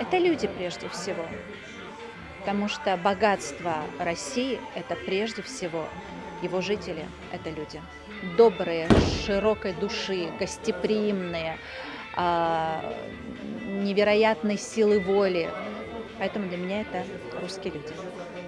Это люди прежде всего. Потому что богатство России- это прежде всего его жители, это люди. Добрые, широкой души, гостеприимные, а, невероятной силы воли. Поэтому для меня это русские люди.